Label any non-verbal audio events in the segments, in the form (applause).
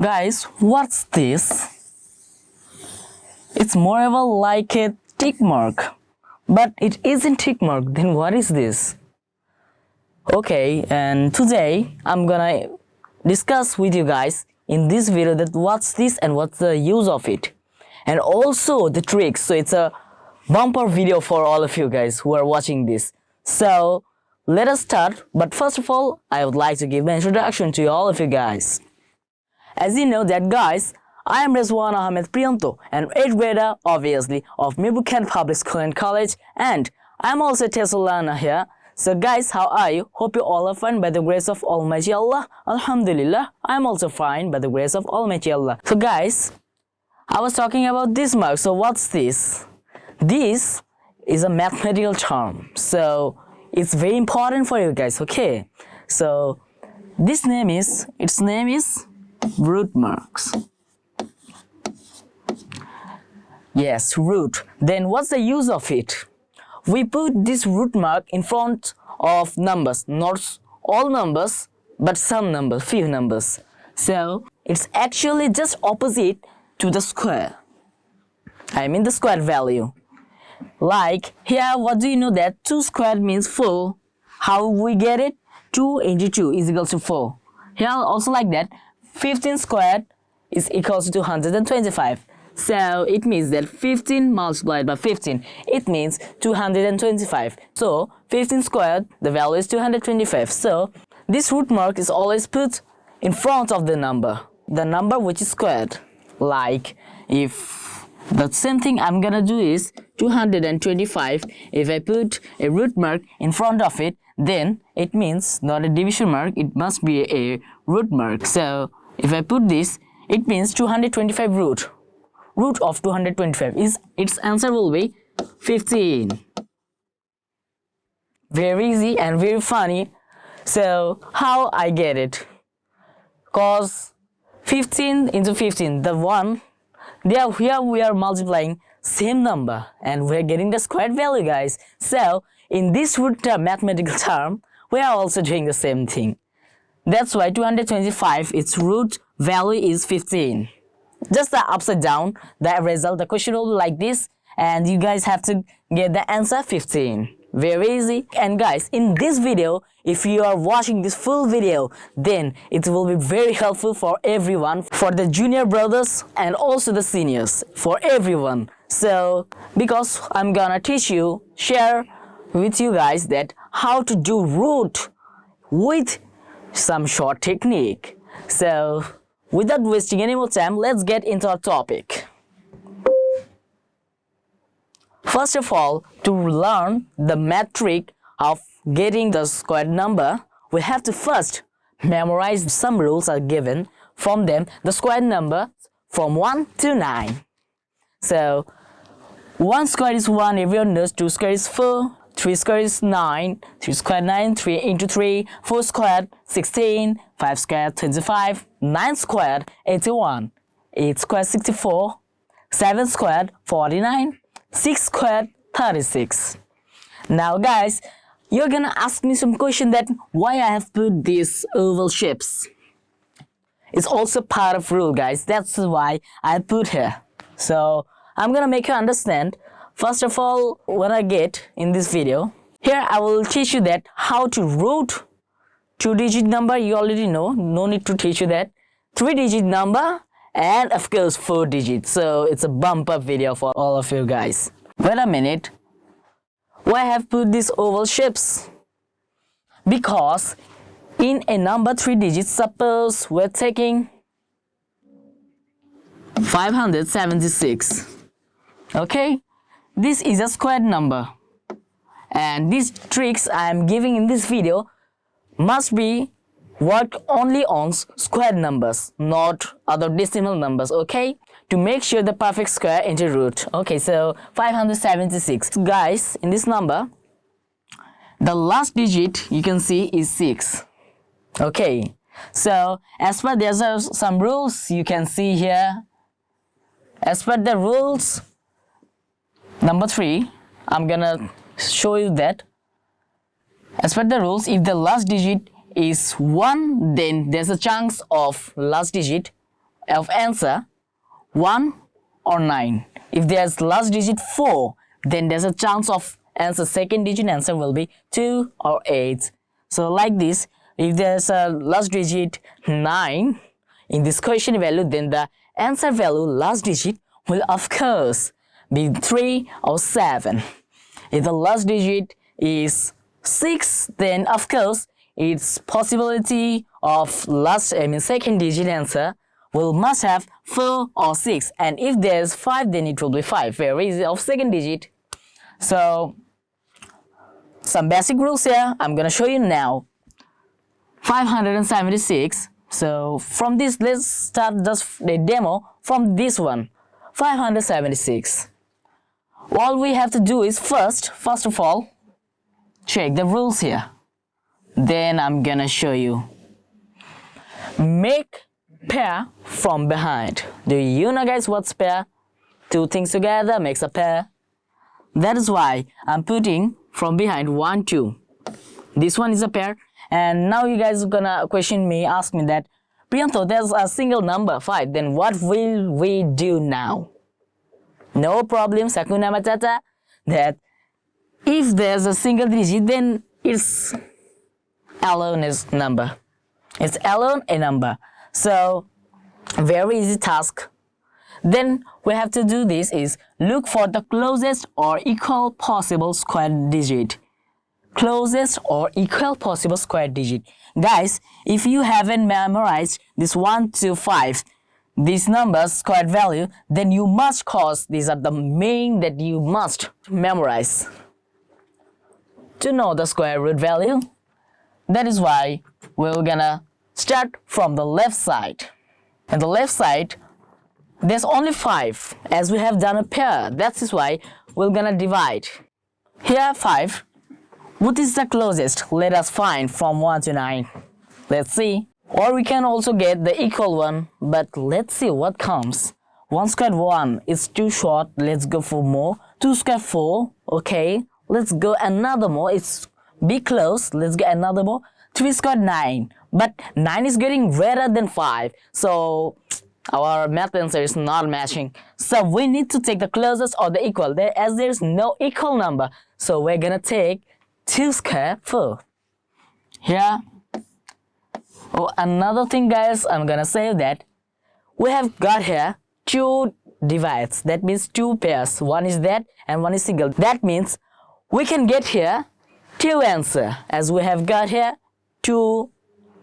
Guys, what's this? It's more of a like a tick mark. But it isn't tick mark, then what is this? Okay, and today I'm gonna discuss with you guys in this video that what's this and what's the use of it. And also the tricks, so it's a bumper video for all of you guys who are watching this. So, let us start, but first of all, I would like to give an introduction to all of you guys. As you know that guys, I am Rizwan Ahmed Priyanto, an 8th grader, obviously, of Mirbukhan Public School and College, and I am also Tesulana here. So guys, how are you? Hope you all are fine by the grace of Almighty Allah. Alhamdulillah, I am also fine by the grace of Almighty Allah. So guys, I was talking about this mark, so what's this? This is a mathematical term, so it's very important for you guys, okay? So, this name is, its name is root marks. Yes, root. Then what's the use of it? We put this root mark in front of numbers, not all numbers, but some numbers, few numbers. So, it's actually just opposite to the square. I mean the square value. Like here, what do you know that 2 squared means 4? How we get it? 2 into 2 is equal to 4. Here also like that, 15 squared is equal to 225. So it means that 15 multiplied by 15, it means 225. So 15 squared, the value is 225. So this root mark is always put in front of the number, the number which is squared. Like if the same thing I'm gonna do is 225, if I put a root mark in front of it, then it means not a division mark, it must be a root mark. So if I put this, it means 225 root. Root of 225 is its answer will be 15. Very easy and very funny. So how I get it? Cause 15 into 15, the one, there here we are multiplying same number and we're getting the squared value guys. So in this root term, mathematical (laughs) term, we are also doing the same thing. That's why 225, its root value is 15. Just the upside down, the result, the question will be like this and you guys have to get the answer 15. Very easy. And guys, in this video, if you are watching this full video, then it will be very helpful for everyone, for the junior brothers and also the seniors, for everyone. So, because I'm gonna teach you, share with you guys that how to do root with some short technique. So without wasting any more time, let's get into our topic. First of all, to learn the metric of getting the square number, we have to first memorize some rules are given. From them, the square number from 1 to 9. So, 1 square is 1, everyone knows 2 square is 4, 3 squared is 9, 3 squared 9, 3 into 3, 4 squared 16, 5 squared 25, 9 squared 81, 8 squared 64, 7 squared 49, 6 squared 36. Now guys, you're gonna ask me some question that why I have put these oval shapes. It's also part of rule guys, that's why I put here. So I'm gonna make you understand First of all, what I get in this video, here I will teach you that how to root two digit number, you already know, no need to teach you that. Three digit number and of course four digits. So it's a bumper video for all of you guys. Wait a minute, why I have put these oval shapes? Because in a number three digits, suppose we're taking 576, okay? This is a squared number. And these tricks I am giving in this video must be work only on squared numbers, not other decimal numbers, okay? To make sure the perfect square into root. Okay, so 576. Guys, in this number, the last digit you can see is 6. Okay, so as per there's some rules you can see here. As per the rules, Number three, I'm gonna show you that as per the rules, if the last digit is 1, then there's a chance of last digit of answer 1 or 9. If there's last digit 4, then there's a chance of answer second digit answer will be 2 or 8. So like this, if there's a last digit 9 in this question value, then the answer value last digit will of course be 3 or 7. If the last digit is 6, then of course its possibility of last I mean second digit answer will must have 4 or 6 and if there's 5 then it will be 5 very easy of second digit? So some basic rules here. I'm gonna show you now. 576 so from this let's start just the demo from this one. 576 all we have to do is first first of all check the rules here. Then I'm gonna show you. Make pair from behind. Do you know guys what's pair? Two things together makes a pair. That is why I'm putting from behind one two. This one is a pair. And now you guys are gonna question me ask me that Priyanto there's a single number 5 then what will we do now no problem Hakuna Matata that if there's a single digit then it's alone is number. It's alone a number. So very easy task. Then we have to do this is look for the closest or equal possible square digit. Closest or equal possible square digit. Guys if you haven't memorized this 1 to 5 these numbers square value then you must cause these are the main that you must memorize. To know the square root value that is why we're gonna start from the left side. And the left side there's only five as we have done a pair. That is why we're gonna divide. Here five. What is the closest? Let us find from 1 to 9 let's see or we can also get the equal one, but let's see what comes. 1 squared 1 is too short, let's go for more. 2 squared 4, okay. Let's go another more, it's be close, let's get another more. 3 squared 9, but 9 is getting rarer than 5, so our math answer is not matching. So we need to take the closest or the equal, there, as there is no equal number. So we're gonna take 2 squared 4. Here Oh, another thing guys, I'm gonna say that we have got here two divides. That means two pairs. One is that and one is single. That means we can get here two answer as we have got here two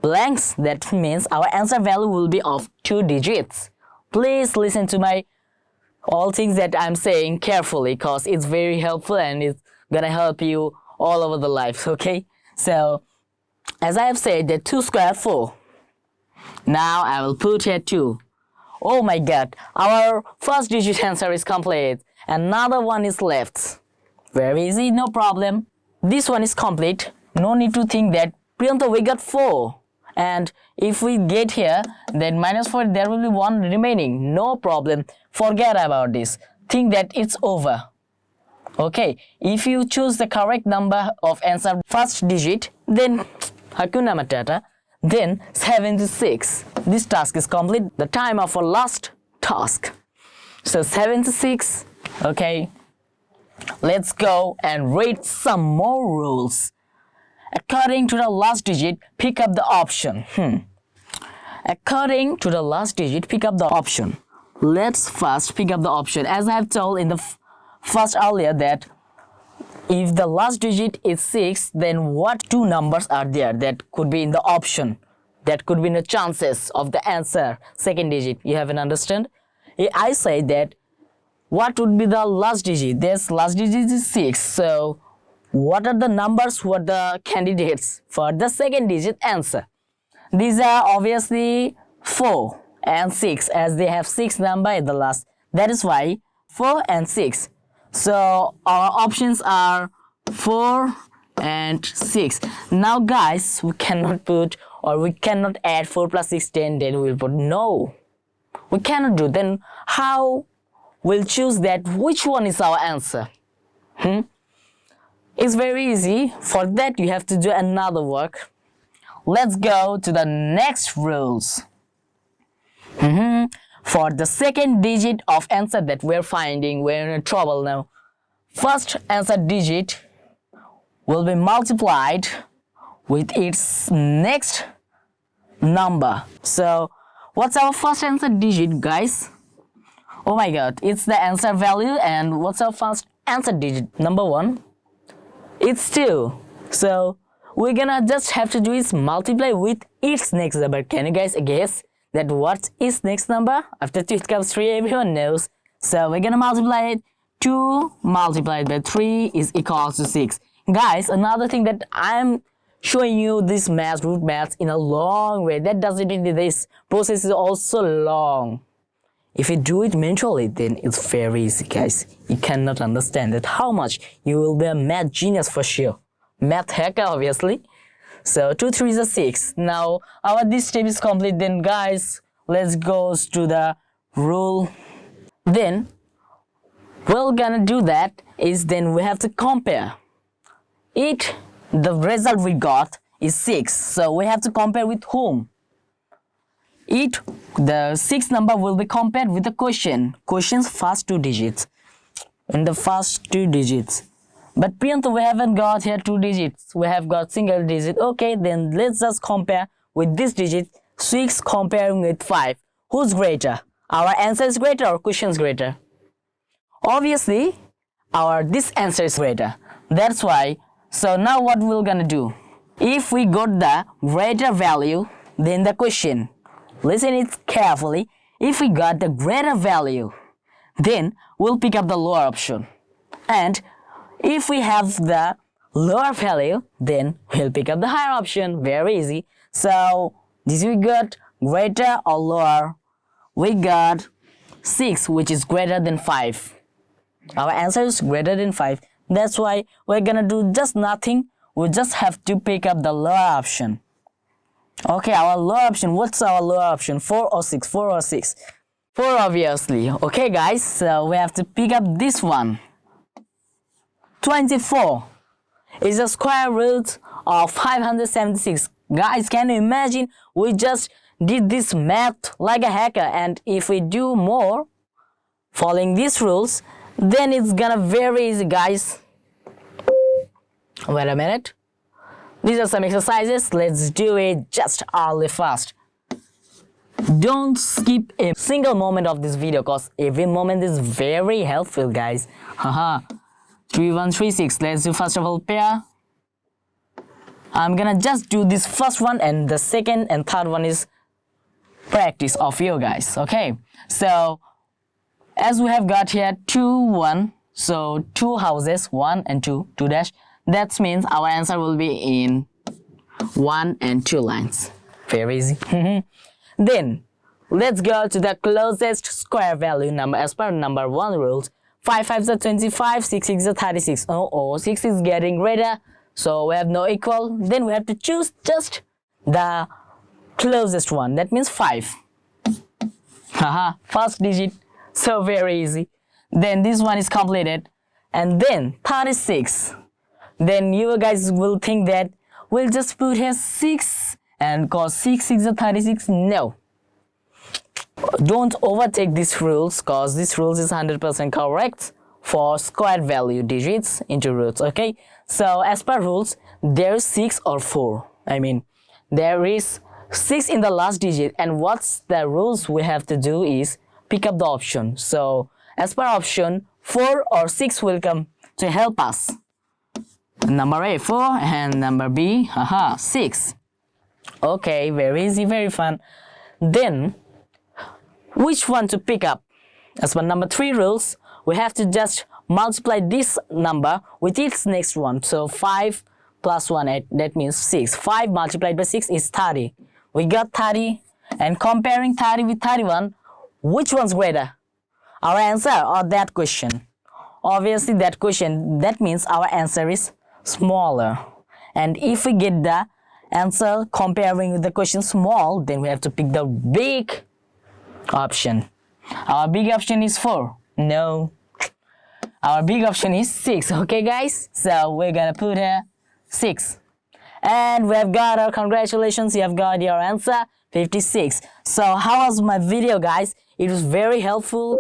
blanks. That means our answer value will be of two digits. Please listen to my all things that I'm saying carefully because it's very helpful and it's gonna help you all over the life, okay? So as I have said, the 2 square 4. Now I will put here 2. Oh my god, our first digit answer is complete. Another one is left. Very easy, no problem. This one is complete. No need to think that Priyanto we got 4. And if we get here, then minus 4, there will be 1 remaining. No problem. Forget about this. Think that it's over. Okay, if you choose the correct number of answer first digit, then Hakuna Matata. Then 76. This task is complete. The time of our last task. So 76. Okay. Let's go and read some more rules. According to the last digit, pick up the option. Hmm. According to the last digit, pick up the option. Let's first pick up the option. As I have told in the first earlier that if the last digit is 6 then what two numbers are there that could be in the option? That could be in the chances of the answer second digit. You haven't understand? I say that what would be the last digit? This last digit is 6 so what are the numbers what the candidates for the second digit answer? These are obviously 4 and 6 as they have 6 number in the last. That is why 4 and 6 so our options are 4 and 6 now guys we cannot put or we cannot add 4 plus 6 10 then we'll put no. We cannot do. Then how we'll choose that which one is our answer? Hmm? it's very easy. For that you have to do another work. Let's go to the next rules. Mm -hmm. For the second digit of answer that we're finding, we're in trouble now. First answer digit will be multiplied with its next number. So what's our first answer digit guys? Oh my god, it's the answer value and what's our first answer digit? Number one, it's 2. So we're gonna just have to do is multiply with its next number. Can you guys guess that what is next number? After 2 comes 3, everyone knows. So we're gonna multiply it. 2 multiplied by 3 is equal to 6. Guys, another thing that I'm showing you this math, root math in a long way. That doesn't mean that this process is also long. If you do it mentally, then it's very easy, guys. You cannot understand that how much you will be a math genius for sure. Math hacker, obviously. So 2, 3 is a 6. Now, our this step is complete. Then, guys, let's go to the rule. Then, we're gonna do that is then we have to compare it the result we got is 6 so we have to compare with whom it the sixth number will be compared with the question question's first two digits in the first two digits but Priyanto, we haven't got here two digits. We have got single digit. Okay then let's just compare with this digit. 6 comparing with 5 who's greater? Our answer is greater or is greater? Obviously our this answer is greater. That's why so now what we're gonna do? If we got the greater value then the question Listen it carefully. If we got the greater value, then we'll pick up the lower option. And if we have the lower value, then we'll pick up the higher option. Very easy. So this we got greater or lower. We got 6 which is greater than 5. Our answer is greater than 5. That's why we're gonna do just nothing. We just have to pick up the lower option. Okay, our lower option. What's our lower option? 4 or 6? 4 or 6? 4 obviously. Okay guys, so we have to pick up this one. 24 is the square root of 576. Guys, can you imagine? We just did this math like a hacker and if we do more following these rules, then it's gonna be very easy guys. Wait a minute. These are some exercises. Let's do it just early fast. Don't skip a single moment of this video because every moment is very helpful guys. Haha. 3136. Let's do first of all pair. I'm gonna just do this first one and the second and third one is practice of you guys. Okay. So as we have got here 2 1 so two houses 1 and 2 2 dash that means our answer will be in one and two lines. Very easy. (laughs) then, let's go to the closest square value number as per number one rules. 5 5 is 25, 6 6 is 36. Oh, oh, 6 is getting greater, so we have no equal. Then we have to choose just the closest one. That means 5. Haha, first digit. So very easy. Then this one is completed. And then 36 then you guys will think that we'll just put here 6 and cause 6 6 is 36 no don't overtake these rules cause this rules is 100% correct for square value digits into roots okay so as per rules there's 6 or 4 I mean there is 6 in the last digit and what's the rules we have to do is pick up the option so as per option 4 or 6 will come to help us Number A, 4 and number B, haha, 6. Okay, very easy, very fun. Then, which one to pick up? As per number 3 rules, we have to just multiply this number with its next one. So 5 plus 1, 8, that means 6. 5 multiplied by 6 is 30. We got 30 and comparing 30 with 31, which one's greater? Our answer or that question? Obviously that question, that means our answer is smaller. And if we get the answer comparing with the question small, then we have to pick the big option. Our big option is 4. No. Our big option is 6. (laughs) Okay, guys? So we're gonna put here 6. And we have got our congratulations, you have got your answer 56 so how was my video guys it was very helpful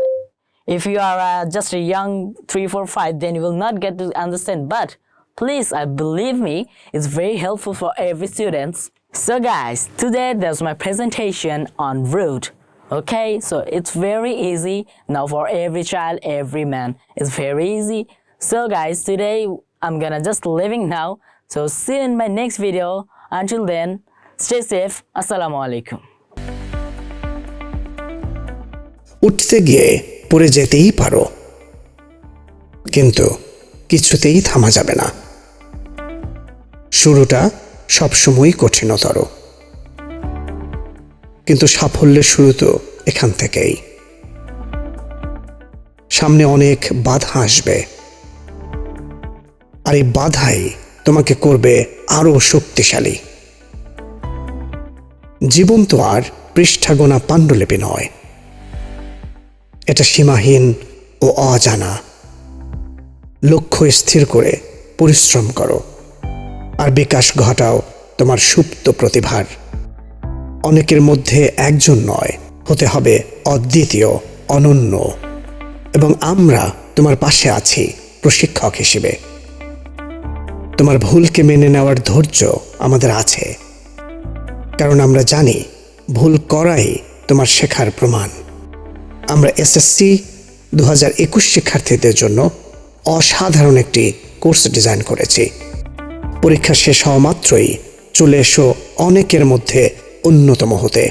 if you are uh, just a young 3 4 5 then you will not get to understand but please i believe me it's very helpful for every students so guys today there's my presentation on root okay so it's very easy now for every child every man it's very easy so guys today i'm gonna just leaving now so see you in my next video until then stay safe assalamu alaikum উঠতে গিয়ে পড়ে যেতেই পারো কিন্তু কিছুতেই থামা যাবে না শুরুটা সবসময়ই কঠিনতর কিন্তু সাফল্যের শুরু তো এখান থেকেই। সামনে অনেক বাধা আসবে। আর এই বাধাই তোমাকে করবে আরও শক্তিশালী। জীবন তো আর পৃষ্ঠাগোনা পাণ্ডুলিপি নয়। এটা সীমাহীন ও অজানা। লক্ষ্য স্থির করে পরিশ্রম করো। আর বিকাশ ঘটাও তোমার সুপ্ত প্রতিভার। অনেকের মধ্যে একজন নয়, হতে হবে অদ্বিতীয়, অনন্য। এবং আমরা তোমার পাশে আছি, প্রশিক্ষক হিসেবে। তোমার ভুলকে মেনে নেওয়ার ধৈর্য আমাদের আছে। কারণ আমরা জানি, ভুল করাই তোমার শেখার প্রমাণ। আমরা এসএসসি দু হাজার একুশ শিক্ষার্থীদের জন্য অসাধারণ একটি কোর্স ডিজাইন করেছি। পরীক্ষা শেষ হওয়া মাত্রই চলে এসো অনেকের মধ্যে অন্যতম হতে।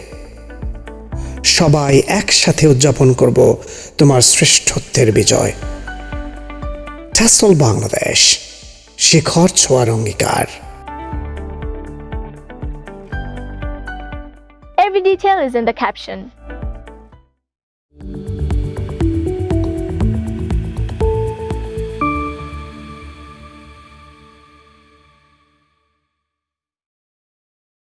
সবাই একসাথে উদযাপন করব তোমার শ্রেষ্ঠত্বের বিজয়। ট্যাসল বাংলাদেশ, শিখর ছোঁয়ার অঙ্গীকার। Every detail is in the caption.